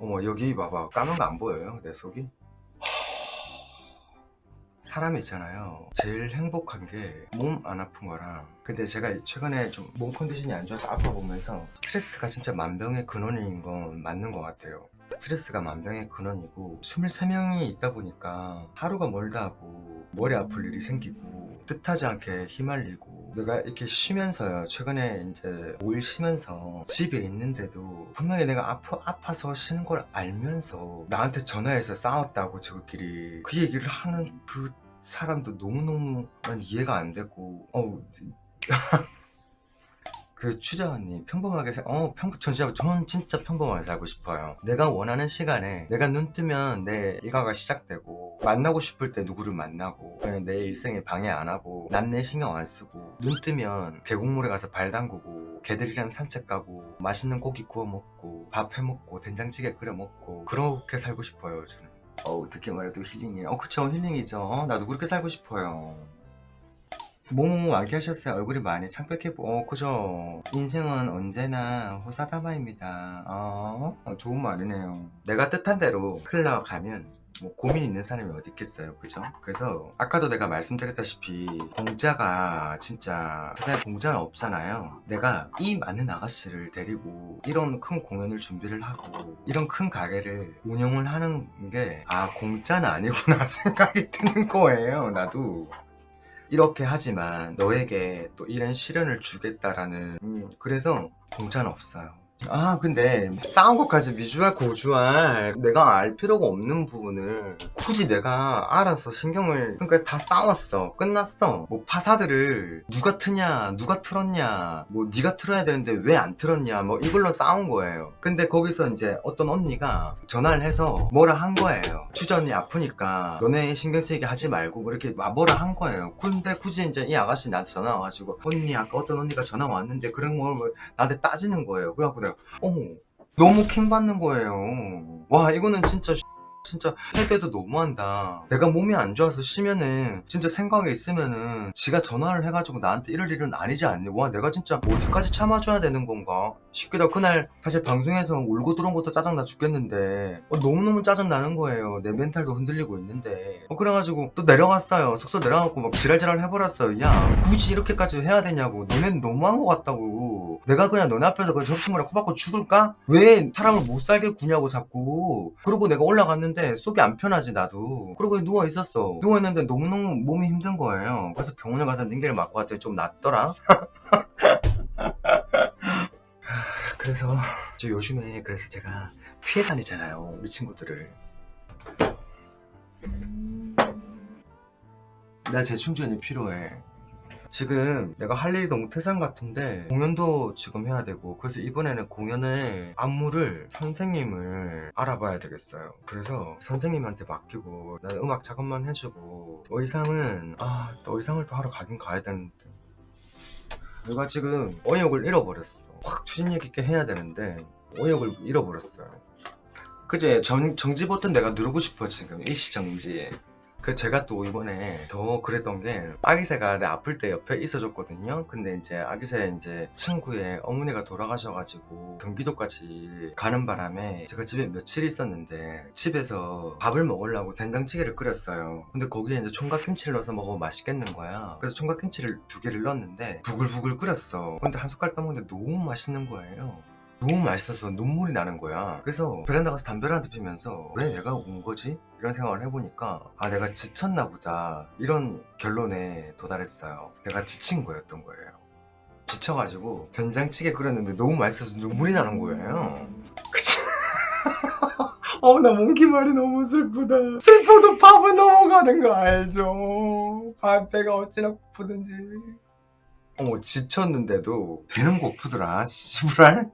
어머 여기 봐봐 까만 거 안 보여요? 내 속이? 사람이 있잖아요 제일 행복한 게 몸 안 아픈 거랑 근데 제가 최근에 좀 몸 컨디션이 안 좋아서 아파 보면서 스트레스가 진짜 만병의 근원인 건 맞는 것 같아요 스트레스가 만병의 근원이고 23명이 있다 보니까 하루가 멀다 하고 머리 아플 일이 생기고 뜻하지 않게 휘말리고 내가 이렇게 쉬면서요. 최근에 이제 5일 쉬면서 집에 있는데도 분명히 내가 아파, 아파서 쉬는 걸 알면서 나한테 전화해서 싸웠다고 저끼리 그 얘기를 하는 그 사람도 너무너무 난 이해가 안 되고 어우. 그 추자 언니 평범하게 살, 어 평, 전 진짜, 전 진짜 평범하게 살고 싶어요. 내가 원하는 시간에 내가 눈 뜨면 내 일과가 시작되고 만나고 싶을 때 누구를 만나고 내 일생에 방해 안 하고 남 내 신경 안 쓰고 눈 뜨면 계곡물에 가서 발 담그고 개들이랑 산책 가고 맛있는 고기 구워 먹고 밥 해 먹고 된장찌개 끓여 먹고 그렇게 살고 싶어요 저는 어우 듣기만 해도 힐링이에요. 어 그쵸. 힐링이죠. 어, 나도 그렇게 살고 싶어요. 뭐뭐 많게 하셨어요. 얼굴이 많이 창백해 보 어, 그죠. 인생은 언제나 호사다마입니다. 어, 좋은 말이네요. 내가 뜻한 대로 흘러가면 뭐 고민 있는 사람이 어디 있겠어요? 그죠? 그래서 아까도 내가 말씀드렸다시피 공짜가 진짜 세상에 공짜는 없잖아요. 내가 이 많은 아가씨를 데리고 이런 큰 공연을 준비를 하고 이런 큰 가게를 운영을 하는 게 아 공짜는 아니구나 생각이 드는 거예요 나도. 이렇게 하지만 너에게 또 이런 시련을 주겠다라는 음, 그래서 공짜는 없어요 아 근데 싸운 것까지 미주알 고주알 내가 알 필요가 없는 부분을 굳이 내가 알아서 신경을 그러니까 다 싸웠어. 끝났어. 뭐 파사들을 누가 트냐 누가 틀었냐 뭐 네가 틀어야 되는데 왜 안 틀었냐 뭐 이걸로 싸운 거예요. 근데 거기서 이제 어떤 언니가 전화를 해서 뭐라 한 거예요. 언니 아프니까 너네 신경 쓰이게 하지 말고 뭐 이렇게 뭐라 한 거예요. 근데 굳이 이제 이 아가씨 나한테 전화 와가지고 언니 아까 어떤 언니가 전화 왔는데 그런 걸 나한테 따지는 거예요. 그래갖고 내가 어머 너무 킹 받는 거예요. 와 이거는 진짜 진짜 해대도 너무한다. 내가 몸이 안 좋아서 쉬면은 진짜 생각에 있으면은 지가 전화를 해가지고 나한테 이럴 일은 아니지 않니? 와 내가 진짜 어디까지 참아줘야 되는 건가? 싶기도 그날 사실 방송에서 울고 들어온 것도 짜증나 죽겠는데 어, 너무너무 짜증나는 거예요. 내 멘탈도 흔들리고 있는데. 어, 그래가지고 또 내려갔어요. 숙소 내려가고 막 지랄지랄 해버렸어요. 야 굳이 이렇게까지 해야 되냐고. 너넨 너무한 것 같다고 내가 그냥 너네 앞에서 그 접시물에 코박고 죽을까? 왜 사람을 못 살게 구냐고 자꾸. 그리고 내가 올라갔는데 속이 안 편하지 나도. 그리고 누워 있었어. 누워 있는데 너무너무 몸이 힘든 거예요. 그래서 병원에 가서 닌게를 맞고 왔더니 좀 낫더라. 그래서 저 요즘에 그래서 제가 피해 다니잖아요 우리 친구들을. 나 재충전이 필요해 지금 내가 할 일이 너무 태산 같은데 공연도 지금 해야 되고 그래서 이번에는 공연을 안무를 선생님을 알아봐야 되겠어요. 그래서 선생님한테 맡기고 나는 음악 작업만 해주고 의상은 아 또 의상을 또 하러 가긴 가야 되는데. 내가 지금 어역을 잃어버렸어. 확 추진력 있게 해야 되는데 어역을 잃어버렸어요. 그제 정지 버튼 내가 누르고 싶어 지금. 일시 정지 그 제가 또 이번에 더 그랬던 게 아기새가 내 아플 때 옆에 있어줬거든요. 근데 이제 아기새 이제 친구의 어머니가 돌아가셔가지고 경기도까지 가는 바람에 제가 집에 며칠 있었는데 집에서 밥을 먹으려고 된장찌개를 끓였어요. 근데 거기에 이제 총각김치를 넣어서 먹으면 맛있겠는 거야. 그래서 총각김치를 두 개를 넣었는데 부글부글 끓였어. 근데 한 숟갈 떠먹는데 너무 맛있는 거예요 너무 맛있어서 눈물이 나는 거야. 그래서 베란다 가서 담배를 한 대 피면서 왜 내가 온 거지? 이런 생각을 해보니까 아 내가 지쳤나 보다. 이런 결론에 도달했어요. 내가 지친 거였던 거예요. 지쳐가지고 된장찌개 끓였는데 너무 맛있어서 눈물이 나는 거예요. 그치? 어나 몽키 말이 너무 슬프다. 슬퍼도 밥은 넘어가는 거 알죠? 밥 배가 어찌나 고프든지. 어머 지쳤는데도 되는 고프더라 씨부랄